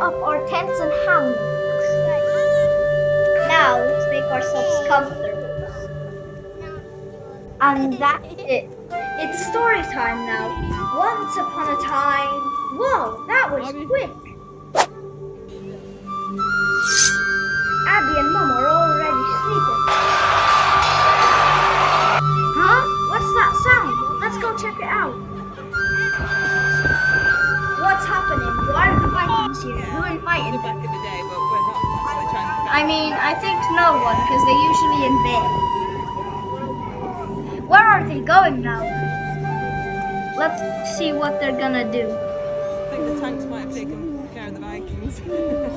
up our tents and hammocks. Now let's make ourselves comfortable. And that's it. It's story time now. Once upon a time. Whoa, that was quick. Abby and Mom are already sleeping. Huh? What's that sound? Let's go check it out. Are the Vikings here? Who invited them? back in the day, but we're not. We're trying to I mean, I think no one, because they're usually in bed. Where are they going now? Let's see what they're gonna do. I think the tanks might have taken care of the Vikings.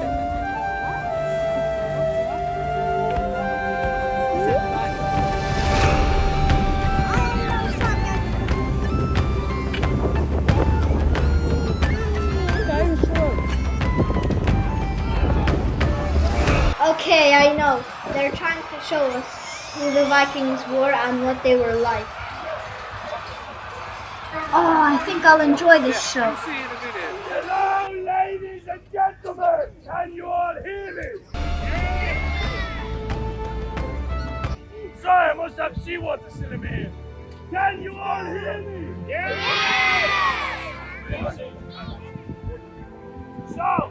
show us who the Vikings were and what they were like. Oh, I think I'll enjoy this show. Hello, ladies and gentlemen! Can you all hear me? Sorry, I must have seawater still in my ear. Can you all hear me? Yes! So,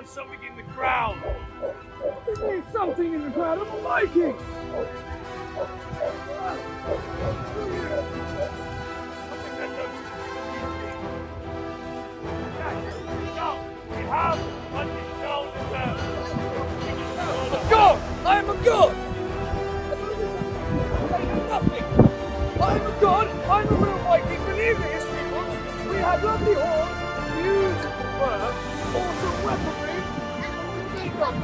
found something in the crowd. There's something in the crowd. I'm a Viking. We have what is known as a God! I am a god! Nothing! I am a god! I'm a real Viking! Believe me, history books! We have lovely horns, beautiful fur, Fuck!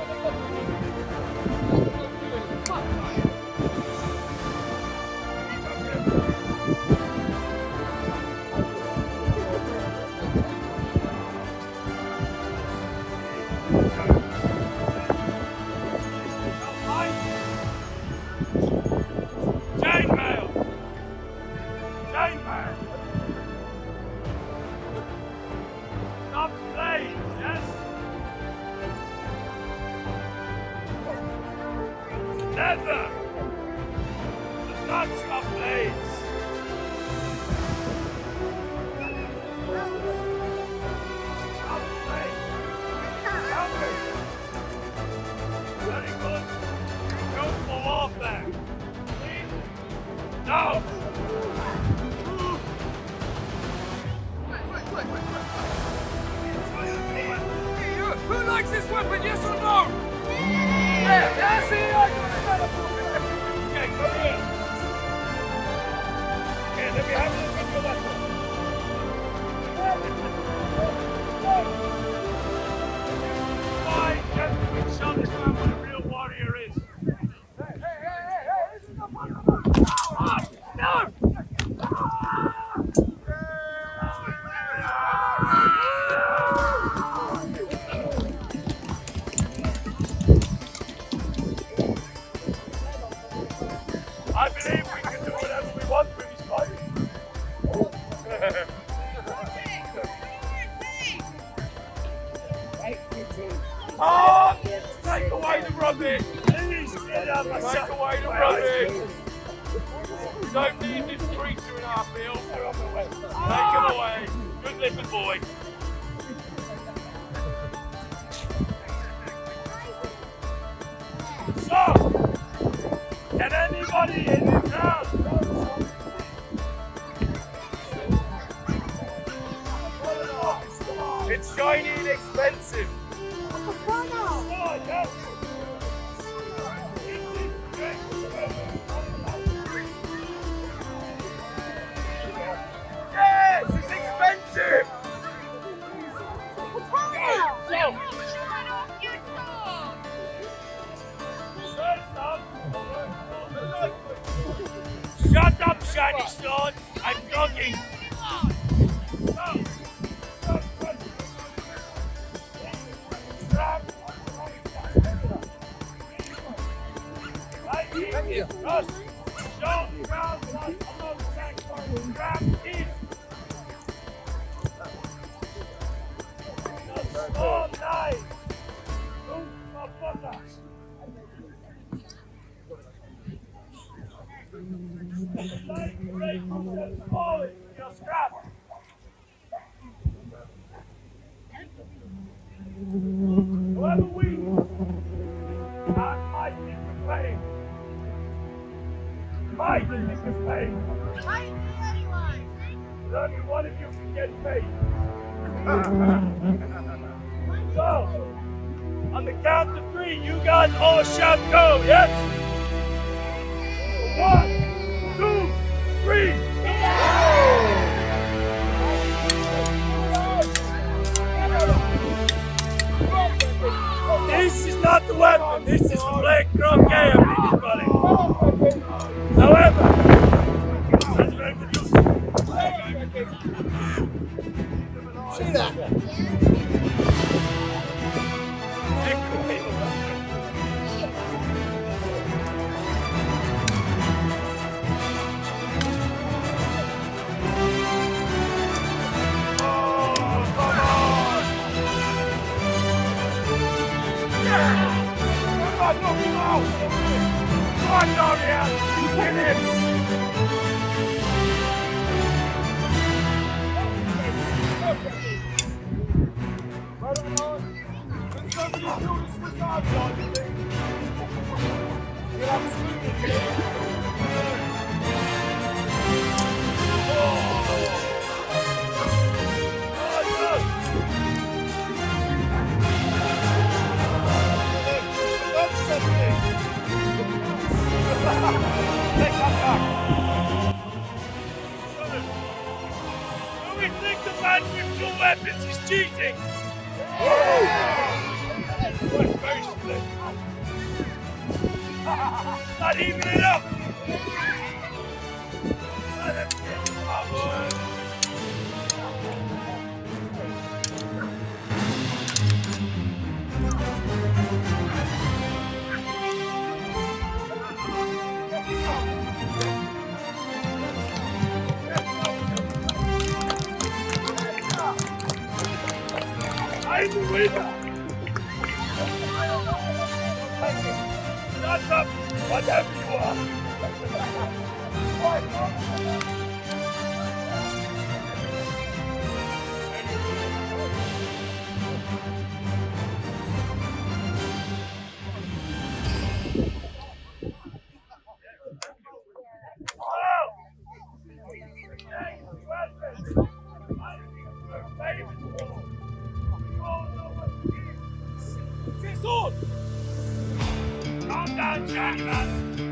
All shout go, yes? Down,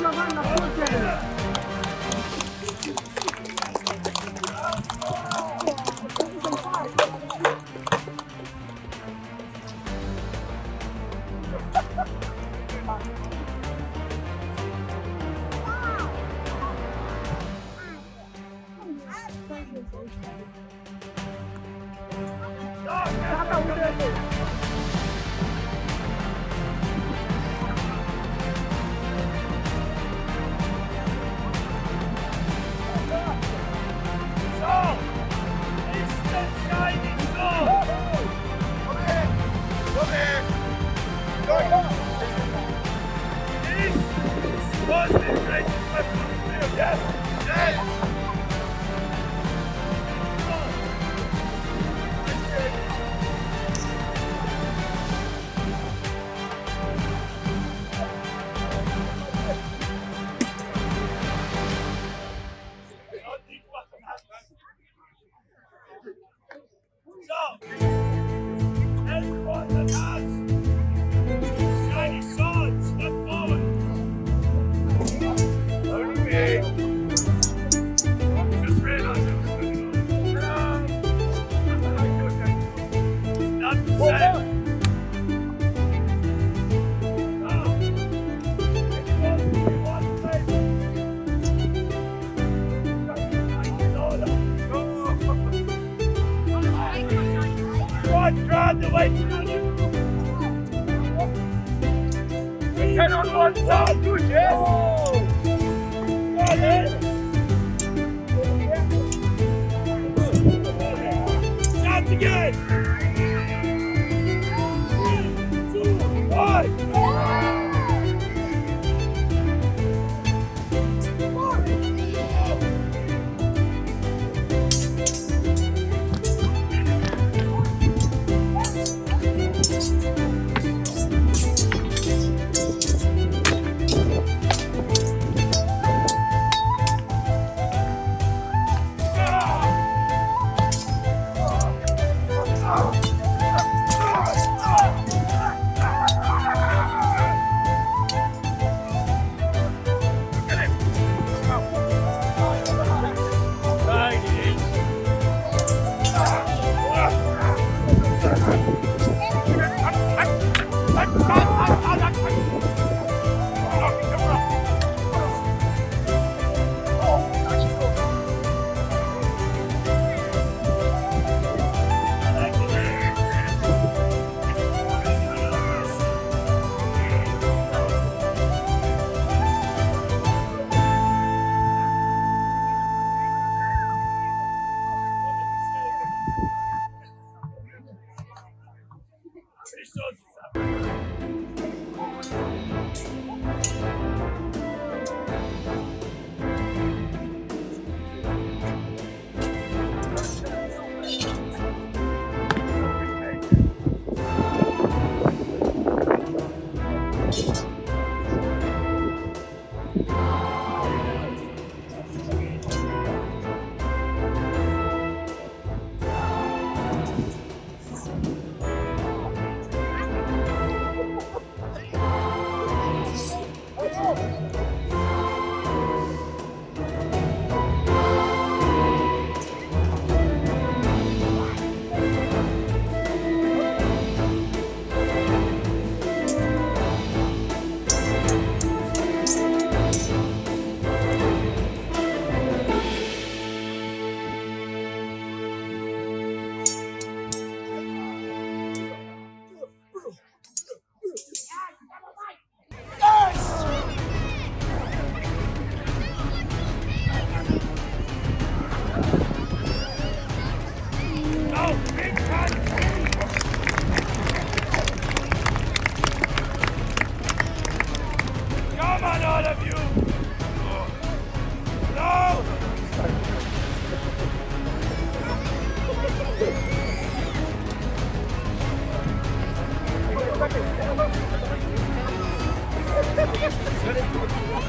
Giovanna Fulgeri.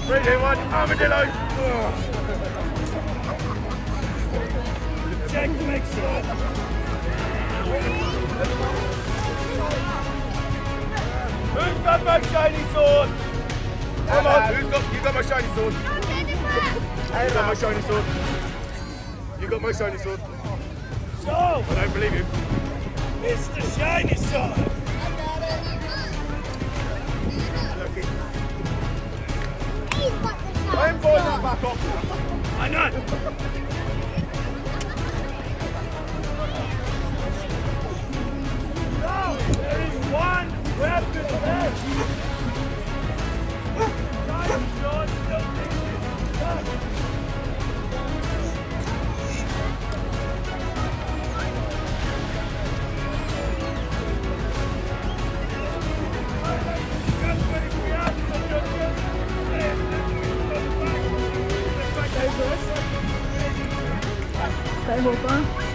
Three, two, one, armadillo! Check to make sure. Who's got my shiny sword? Come on, who's got, you got my shiny sword? You got my shiny sword. You got my shiny sword. So, I don't believe you. Mr. Shiny Sword. I'm is back off. Why not? no, there is one weapon left. Guys, John, don't Europa.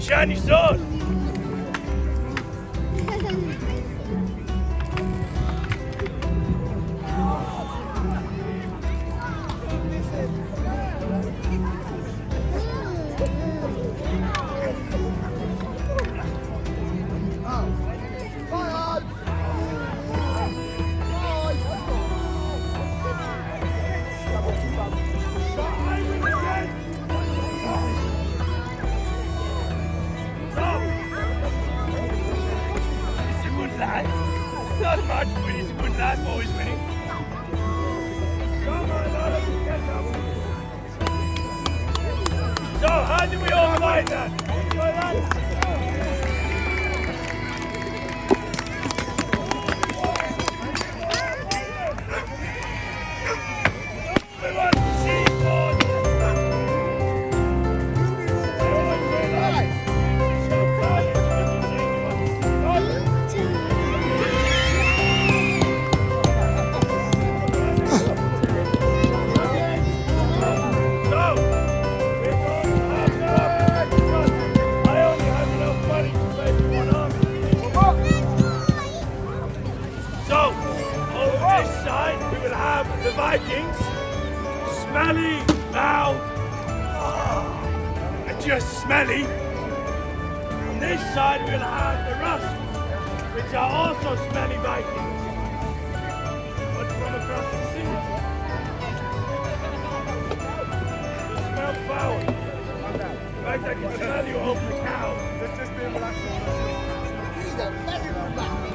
shiny sword. smelly. On this side we'll have the rust, which are also smelly Vikings, but from across the sea. The smell foul. In fact, I can smell you off the cow. Let's just being relaxed. He's a very relaxed.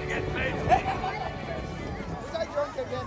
You get paid. Was I drunk again?